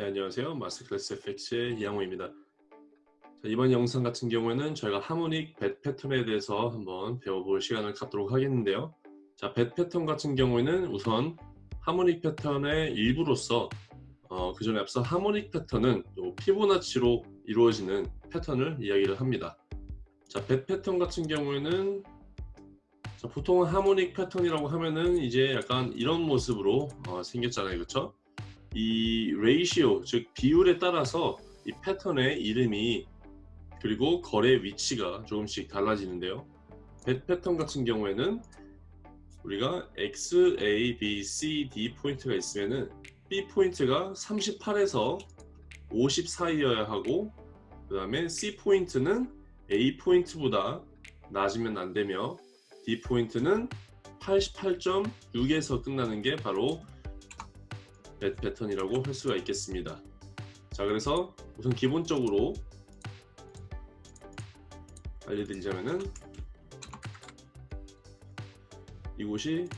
네, 안녕하세요. 마스터클래스 FX의 이양호입니다. 자, 이번 영상 같은 경우에는 저희가 하모닉 벳 패턴에 대해서 한번 배워볼 시간을 갖도록 하겠는데요. 자, 벳 패턴 같은 경우에는 우선 하모닉 패턴의 일부로서 어, 그 전에 앞서 하모닉 패턴은 또 피보나치로 이루어지는 패턴을 이야기를 합니다. 자, 벳 패턴 같은 경우에는 자, 보통 하모닉 패턴이라고 하면은 이제 약간 이런 모습으로 어, 생겼잖아요. 그렇죠? 이 ratio 즉 비율에 따라서 이 패턴의 이름이 그리고 거래 위치가 조금씩 달라지는데요. 배 패턴 같은 경우에는 우리가 X, A, B, C, D 포인트가 있으면은 B 포인트가 38에서 50 사이여야 하고 그 다음에 C 포인트는 A 포인트보다 낮으면 안 되며 D 포인트는 88.6에서 끝나는 게 바로 배 패턴이라고 할 수가 있겠습니다. 자 그래서 우선 기본적으로 알려드리자면은 이곳이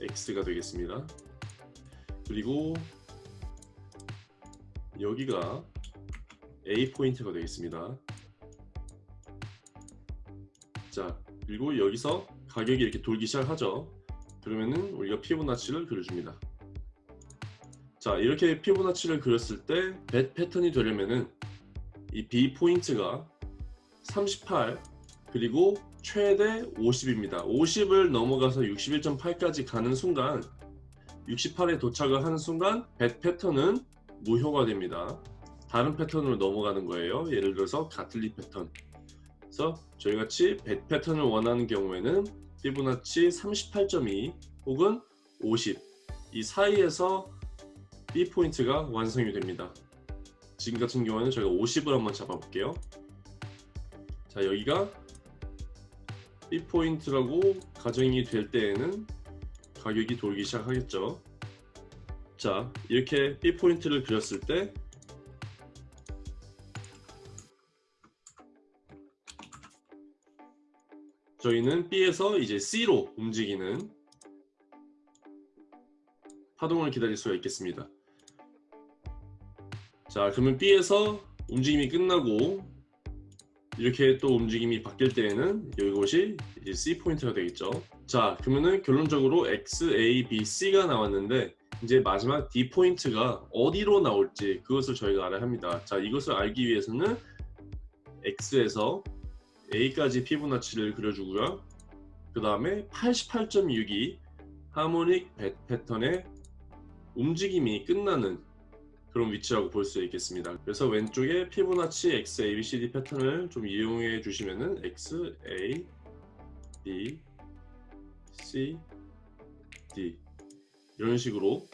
X가 되겠습니다. 그리고 여기가 A 포인트가 되겠습니다. 자 그리고 여기서 가격이 이렇게 돌기 시작하죠. 그러면은 우리가 피보나치를 그려줍니다. 자 이렇게 피보나치를 그렸을 때 벳 패턴이 되려면은 이 B 포인트가 38 그리고 최대 50입니다. 50을 넘어가서 61.8까지 가는 순간 68에 도착을 하는 순간 벳 패턴은 무효가 됩니다. 다른 패턴으로 넘어가는 거예요. 예를 들어서 가틀리 패턴 그래서 저희같이 벳 패턴을 원하는 경우에는 피보나치 38.2 혹은 50 이 사이에서 B 포인트가 완성이 됩니다. 지금 같은 경우에는 저희가 50을 한번 잡아볼게요. 자 여기가 B 포인트라고 가정이 될 때에는 가격이 돌기 시작하겠죠. 자 이렇게 B 포인트를 그렸을 때 저희는 B에서 이제 C로 움직이는 파동을 기다릴 수가 있겠습니다. 자 그러면 B에서 움직임이 끝나고 이렇게 또 움직임이 바뀔 때에는 이것이 C 포인트가 되겠죠. 자 그러면은 결론적으로 X, A, B, C가 나왔는데 이제 마지막 D 포인트가 어디로 나올지 그것을 저희가 알아야 합니다. 자 이것을 알기 위해서는 X에서 A까지 피보나치를 그려주고요. 그 다음에 88.6이 하모닉 패턴의 움직임이 끝나는 그런 위치라고 볼 수 있겠습니다. 그래서 왼쪽에 피보나치 X, A, B, C, D 패턴을 좀 이용해 주시면은 X, A, B, C, D 이런 식으로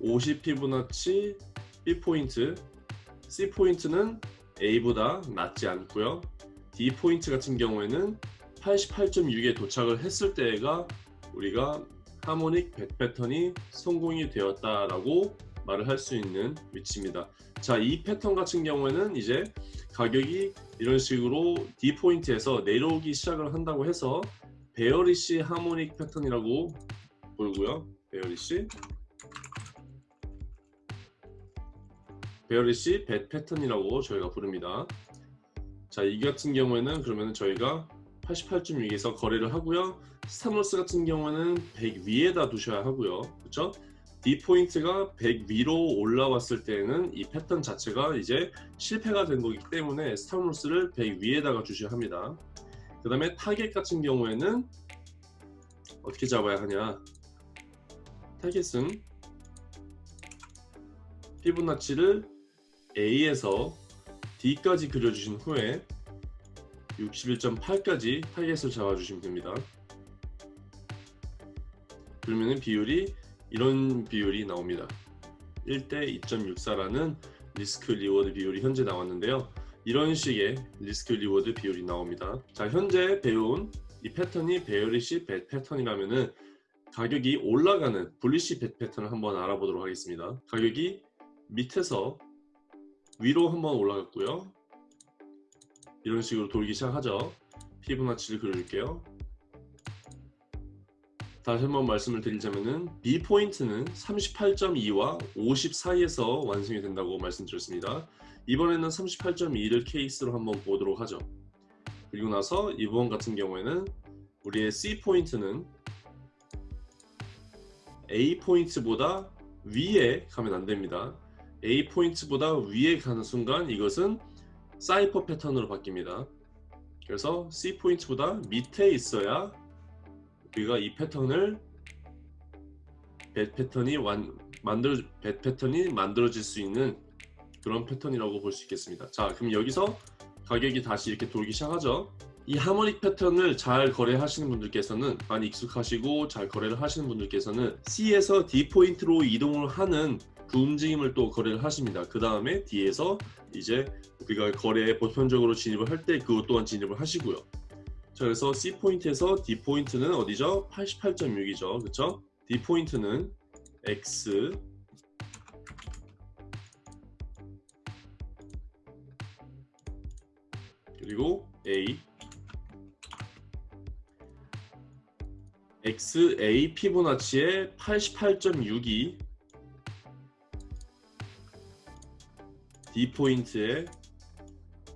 50 피보나치 B 포인트, C 포인트는 A보다 낮지 않고요. D 포인트 같은 경우에는 88.6에 도착을 했을 때가 우리가 harmonic bat 패턴이 성공이 되었다라고 말을 할 수 있는 위치입니다. 자 이 패턴 같은 경우에는 이제 가격이 이런 식으로 D 포인트에서 내려오기 시작을 한다고 해서 bearish harmonic 패턴이라고 보고요. bearish bearish bat 패턴이라고 저희가 부릅니다. 자 이 같은 경우에는 그러면 저희가 88.6에서 거래를 하고요. stop loss 같은 경우는 100 위에다 두셔야 하고요. 그렇죠 D 포인트가 100 위로 올라왔을 때는 이 패턴 자체가 이제 실패가 된 거기 때문에 stop loss를 100 위에다가 주셔야 합니다. 그 다음에 타겟 같은 경우에는 어떻게 잡아야 하냐? 타겟은 피보나치를 A에서 D까지 그려주신 후에 61.8까지 타겟을 잡아주시면 됩니다. 그러면 비율이 이런 비율이 나옵니다. 1대 2.64라는 risk reward 비율이 현재 나왔는데요. 이런 식의 risk reward 비율이 나옵니다. 자 현재 배운 이 패턴이 bearish bat 패턴이라면은 가격이 올라가는 bullish bat 패턴을 한번 알아보도록 하겠습니다. 가격이 밑에서 위로 한번 올라갔고요. 이런 식으로 돌기 시작하죠. 피보나치를 그려줄게요 다시 한번 말씀을 드리자면은 B 포인트는 38.2와 50 사이에서 완성이 된다고 말씀드렸습니다. 이번에는 38.2를 케이스로 한번 보도록 하죠. 그리고 나서 이번 같은 경우에는 우리의 C 포인트는 A 포인트보다 위에 가면 안 됩니다. A 포인트보다 위에 가는 순간 이것은 사이퍼 패턴으로 바뀝니다. 그래서 C 포인트보다 밑에 있어야 우리가 이 패턴을 배 패턴이 완, 만들어 배 패턴이 만들어질 수 있는 그런 패턴이라고 볼 수 있겠습니다. 자, 그럼 여기서 가격이 다시 이렇게 돌기 시작하죠. 이 하모닉 패턴을 잘 거래하시는 분들께서는 많이 익숙하시고 잘 거래를 하시는 분들께서는 C에서 D 포인트로 이동을 하는 그 움직임을 또 거래를 하십니다. 그 다음에 D에서 이제 우리가 거래에 보편적으로 진입을 할 때 그것 또한 진입을 하시고요. 자, 그래서 C 포인트에서 D 포인트는 어디죠? 88.6이죠. 그쵸? D 포인트는 X 그리고 A XA 피보나치의 88.6이 D 포인트의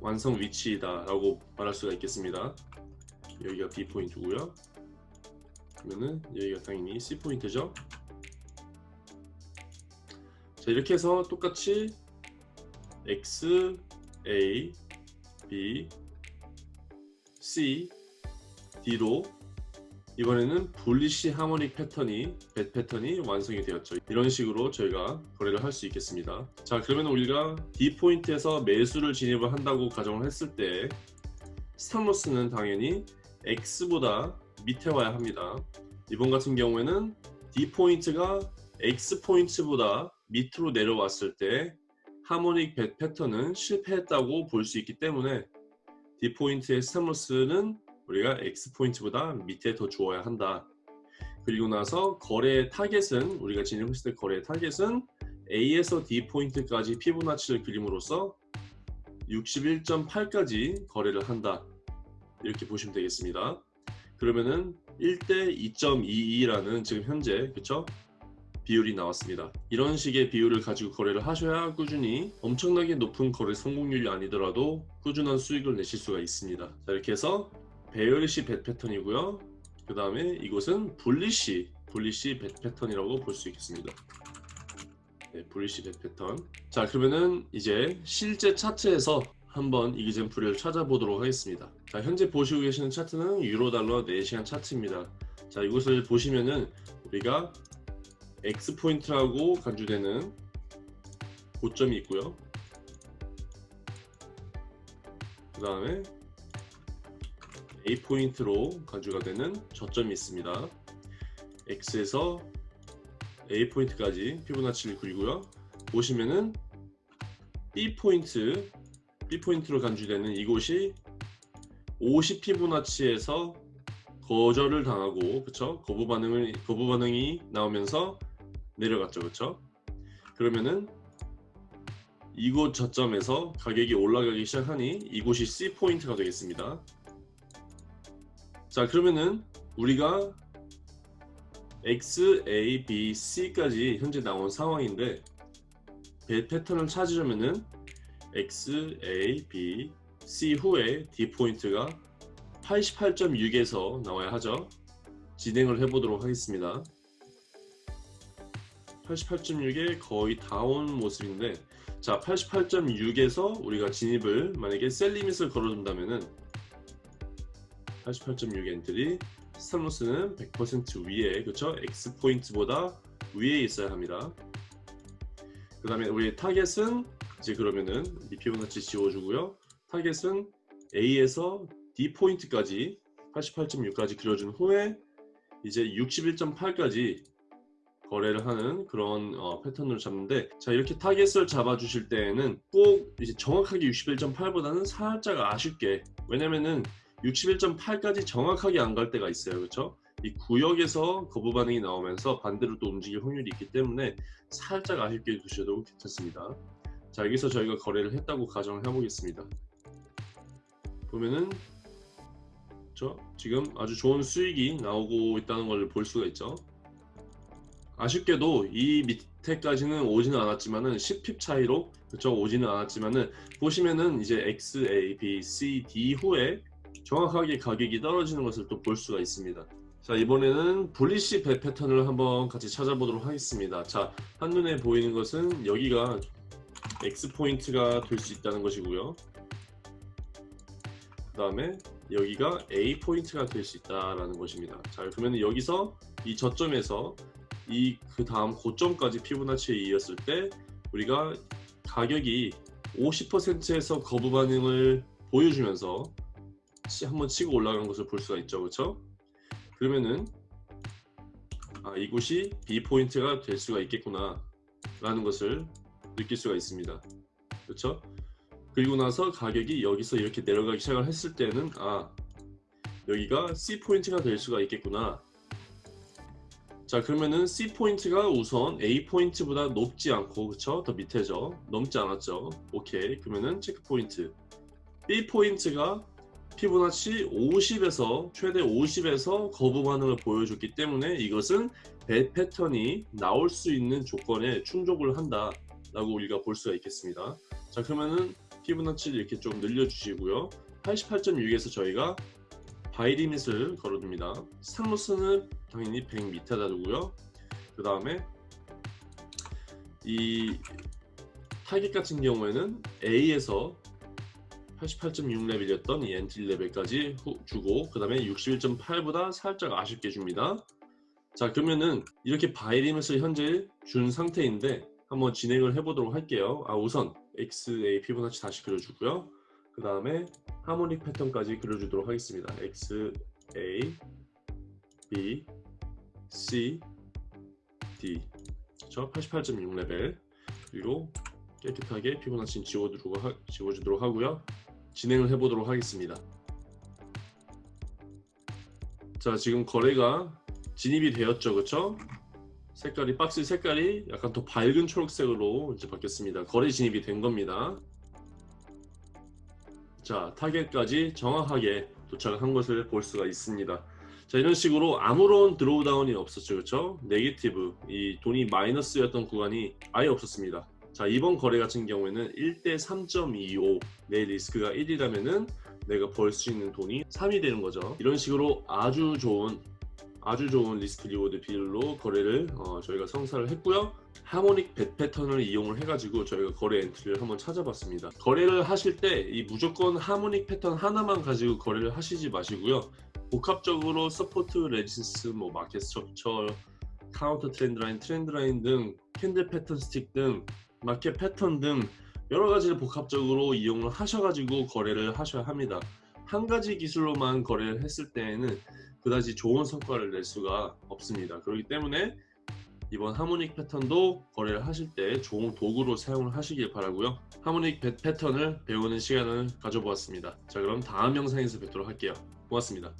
완성 위치이다 라고 말할 수가 있겠습니다 여기가 D 포인트고요. 그러면은 여기가 당연히 C 포인트죠. 자 이렇게 해서 똑같이 X, A, B, C, D로 이번에는 분리시 하모닉 패턴이 배 패턴이 완성이 되었죠. 이런 식으로 저희가 거래를 할 수 있겠습니다. 자 그러면 우리가 D 포인트에서 매수를 진입을 한다고 가정을 했을 때 stop loss는 당연히 X보다 밑에 와야 합니다 이번 같은 경우에는 D 포인트가 X 포인트보다 밑으로 내려왔을 때 harmonic bat 패턴은 실패했다고 볼 수 있기 때문에 D 포인트의 stop loss는 우리가 X 포인트보다 밑에 더 주어야 한다. 그리고 나서 거래 타겟은 우리가 진입했을 때 거래 타겟은 A에서 D 포인트까지 피보나치를 그림으로써 61.8까지 거래를 한다. 이렇게 보시면 되겠습니다. 그러면은 1대 2.22라는 지금 현재 그쵸? 비율이 나왔습니다. 이런 식의 비율을 가지고 거래를 하셔야 꾸준히 엄청나게 높은 거래 성공률이 아니더라도 꾸준한 수익을 내실 수가 있습니다. 자 이렇게 해서 배열시 벳 패턴이고요. 그 다음에 이곳은 분리시 분리시 벳 패턴이라고 볼 수 있겠습니다. 네, bullish bat 패턴. 자 그러면은 이제 실제 차트에서 한번 example을 찾아보도록 하겠습니다. 자 현재 보시고 계시는 차트는 유로달러 4시간 차트입니다. 자 이곳을 보시면은 우리가 X 포인트라고 간주되는 고점이 있고요. 그 다음에 A 포인트로 간주가 되는 저점이 있습니다. X에서 A 포인트까지 피보나치를 그리고요. 보시면은 B 포인트, B 포인트로 간주되는 이곳이 50 피보나치에서 거절을 당하고 그쵸? 거부 반응을 거부 반응이 나오면서 내려갔죠 그쵸? 그러면은 이곳 저점에서 가격이 올라가기 시작하니 이곳이 C 포인트가 되겠습니다. 자 그러면은 우리가 X, A, B, C까지 현재 나온 상황인데 배 패턴을 찾으려면은 X, A, B, C 후에 D 포인트가 88.6에서 나와야 하죠. 진행을 해보도록 하겠습니다. 88.6에 거의 다 온 모습인데 자 88.6에서 우리가 진입을 만약에 셀 리밋을 걸어준다면은 88.6 entry stop loss는 100% 위에 그쵸? X 포인트보다 위에 있어야 합니다. 그 다음에 우리 타겟은 이제 그러면은 이 피보나치 지워주고요 타겟은 A에서 D 포인트까지 88.6까지 그려준 후에 이제 61.8까지 거래를 하는 그런 어, 패턴으로 잡는데 자 이렇게 타겟을 잡아 주실 때에는 꼭 이제 정확하게 61.8보다는 살짝 아쉽게 왜냐면은 61.8까지 정확하게 안 갈 때가 있어요. 그렇죠 이 구역에서 거부 반응이 나오면서 반대로 또 움직일 확률이 있기 때문에 살짝 아쉽게 두셔도 괜찮습니다. 자 여기서 저희가 거래를 했다고 가정을 해보겠습니다 보면은 그렇죠? 지금 아주 좋은 수익이 나오고 있다는 걸 볼 수가 있죠. 아쉽게도 이 밑에까지는 오지는 않았지만은 10핍 차이로 그렇죠 오지는 않았지만은 보시면은 이제 X, A, B, C, D 후에 정확하게 가격이 떨어지는 것을 또 볼 수가 있습니다. 자 이번에는 bullish bat 패턴을 한번 같이 찾아보도록 하겠습니다. 자 한눈에 보이는 것은 여기가 X 포인트가 될 수 있다는 것이고요. 그 다음에 여기가 A 포인트가 될 수 있다라는 것입니다. 자 그러면 여기서 이 저점에서 이 그 다음 고점까지 피보나치에 이었을 때 우리가 가격이 50%에서 거부 반응을 보여주면서 치- 한번 치고 올라간 것을 볼 수가 있죠. 그렇죠 그러면은 아 이곳이 B 포인트가 될 수가 있겠구나 라는 것을 느낄 수가 있습니다. 그렇죠 그리고 나서 가격이 여기서 이렇게 내려가기 시작을 했을 때는 아 여기가 C 포인트가 될 수가 있겠구나. 자 그러면은 C 포인트가 우선 A 포인트보다 높지 않고 그쵸? 더 밑에죠. 넘지 않았죠. 오케이. 그러면은 체크 포인트. B 포인트가 피보나치 50에서 최대 50에서 거부 반응을 보여줬기 때문에 이것은 배 패턴이 나올 수 있는 조건에 충족을 한다 라고 우리가 볼 수가 있겠습니다. 자 그러면은 피보나치를 이렇게 좀 늘려주시고요. 88.6에서 저희가 buy limit을 걸어둡니다. stop loss는 당연히 100 밑에다 두고요. 그 다음에 이 타겟 같은 경우에는 A에서 88.6레벨이었던 이 엔트리 레벨까지 후- 주고 그 다음에 61.8보다 살짝 아쉽게 줍니다. 자 그러면은 이렇게 buy limit을 현재 준 상태인데 한번 진행을 해보도록 할게요. 아 우선 XA 피보나치 다시 그려주고요. 그 다음에 하모닉 패턴까지 그려주도록 하겠습니다. X, A, B, C, D. 그쵸? 88.6레벨. 그리고 깨끗하게 피보나치는 지워주도록, 하, 지워주도록 하고요. 진행을 해보도록 하겠습니다. 자 지금 거래가 진입이 되었죠. 그쵸? 색깔이 박스 색깔이 약간 더 밝은 초록색으로 이제 바뀌었습니다. 거래 진입이 된 겁니다. 자 타겟까지 정확하게 도착한 것을 볼 수가 있습니다. 자 이런 식으로 아무런 drawdown이 없었죠. 그렇죠 negative. 이 돈이 마이너스였던 구간이 아예 없었습니다. 자 이번 거래 같은 경우에는 1대 3.25 내 리스크가 1이라면은 내가 벌 수 있는 돈이 3이 되는 거죠. 이런 식으로 아주 좋은 아주 좋은 risk reward 비율로 거래를 어, 저희가 성사를 했고요. harmonic bat 패턴을 이용을 해가지고 저희가 거래 엔트리를 한번 찾아봤습니다. 거래를 하실 때 이 무조건 harmonic 패턴 하나만 가지고 거래를 하시지 마시고요. 복합적으로 support resis 뭐 market structure counter trend line trend line 등 candle 패턴 스틱 등 마켓 패턴 등 여러 가지를 복합적으로 이용을 하셔가지고 거래를 하셔야 합니다 한 가지 기술로만 거래를 했을 때에는 그다지 좋은 성과를 낼 수가 없습니다. 그렇기 때문에 이번 harmonic 패턴도 거래를 하실 때 좋은 도구로 사용을 하시길 바라고요. harmonic 패- 패턴을 배우는 시간을 가져보았습니다. 자 그럼 다음 영상에서 뵙도록 할게요. 고맙습니다